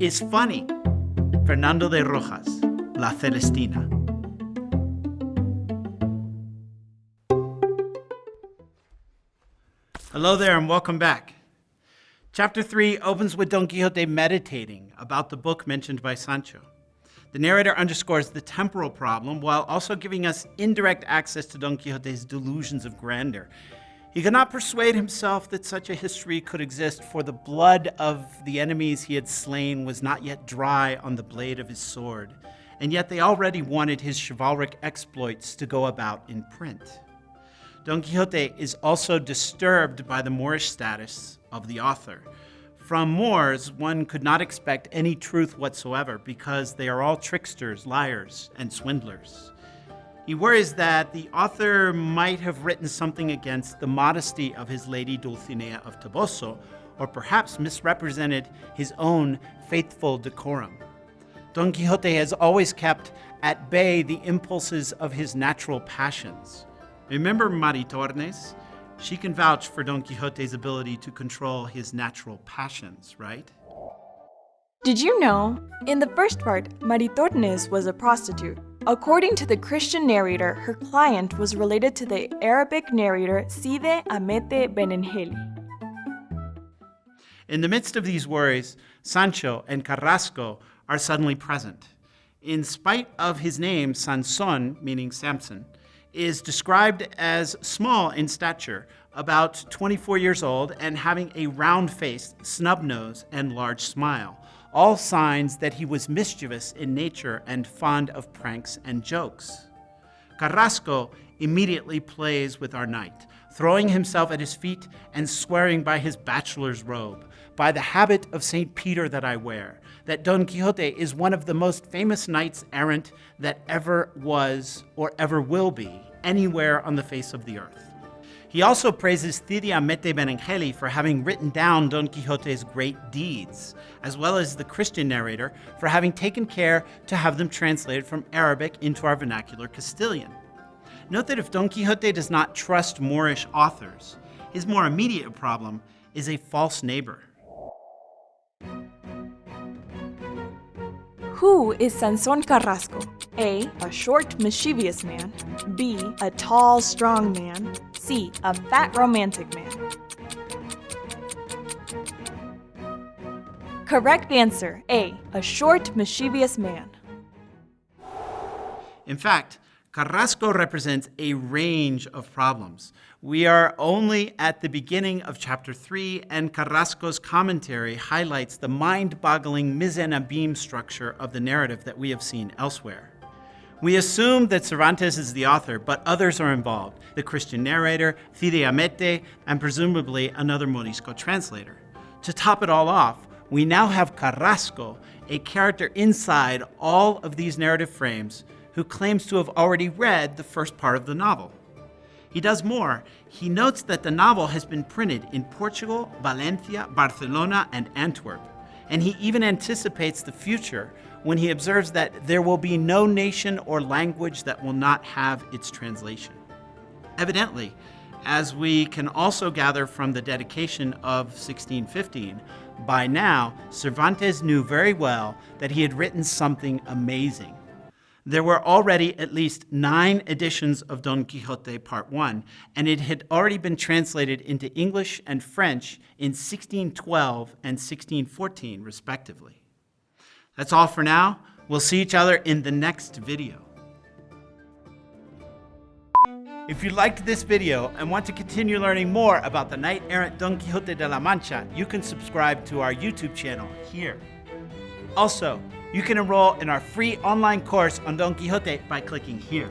is funny. Fernando de Rojas, La Celestina. Hello there and welcome back. Chapter 3 opens with Don Quixote meditating about the book mentioned by Sancho. The narrator underscores the temporal problem while also giving us indirect access to Don Quixote's delusions of grandeur. He could not persuade himself that such a history could exist, for the blood of the enemies he had slain was not yet dry on the blade of his sword, and yet they already wanted his chivalric exploits to go about in print. Don Quixote is also disturbed by the Moorish status of the author. From Moors, one could not expect any truth whatsoever because they are all tricksters, liars, and swindlers. He worries that the author might have written something against the modesty of his lady Dulcinea of Toboso, or perhaps misrepresented his own faithful decorum. Don Quixote has always kept at bay the impulses of his natural passions. Remember Maritornes? She can vouch for Don Quixote's ability to control his natural passions, right? Did you know? In the first part, Maritornes was a prostitute. According to the Christian narrator, her client was related to the Arabic narrator Cide Hamete Benengeli. In the midst of these worries, Sancho and Carrasco are suddenly present. In spite of his name, Sanson, meaning Samson, is described as small in stature, about 24 years old, and having a round face, snub nose, and large smile. All signs that he was mischievous in nature and fond of pranks and jokes. Carrasco immediately plays with our knight, throwing himself at his feet and swearing by his bachelor's robe, by the habit of St. Peter that I wear, that Don Quixote is one of the most famous knights errant that ever was or ever will be anywhere on the face of the earth. He also praises Cide Hamete Benengeli for having written down Don Quixote's great deeds, as well as the Christian narrator for having taken care to have them translated from Arabic into our vernacular Castilian. Note that if Don Quixote does not trust Moorish authors, his more immediate problem is a false neighbor. Who is Sanson Carrasco? A. A short, mischievous man. B. A tall, strong man. C. A fat, romantic man. Correct answer A. A short, mischievous man. In fact, Carrasco represents a range of problems. We are only at the beginning of chapter 3, and Carrasco's commentary highlights the mind-boggling mise en abîme structure of the narrative that we have seen elsewhere. We assume that Cervantes is the author, but others are involved, the Christian narrator, Cide Hamete, and presumably another Morisco translator. To top it all off, we now have Carrasco, a character inside all of these narrative frames who claims to have already read the first part of the novel. He does more. He notes that the novel has been printed in Portugal, Valencia, Barcelona, and Antwerp. And he even anticipates the future when he observes that there will be no nation or language that will not have its translation. Evidently, as we can also gather from the dedication of 1615, by now Cervantes knew very well that he had written something amazing there were already at least nine editions of Don Quixote Part 1, and it had already been translated into English and French in 1612 and 1614, respectively. That's all for now. We'll see each other in the next video. If you liked this video and want to continue learning more about the knight-errant Don Quixote de la Mancha, you can subscribe to our YouTube channel here. Also, you can enroll in our free online course on Don Quixote by clicking here.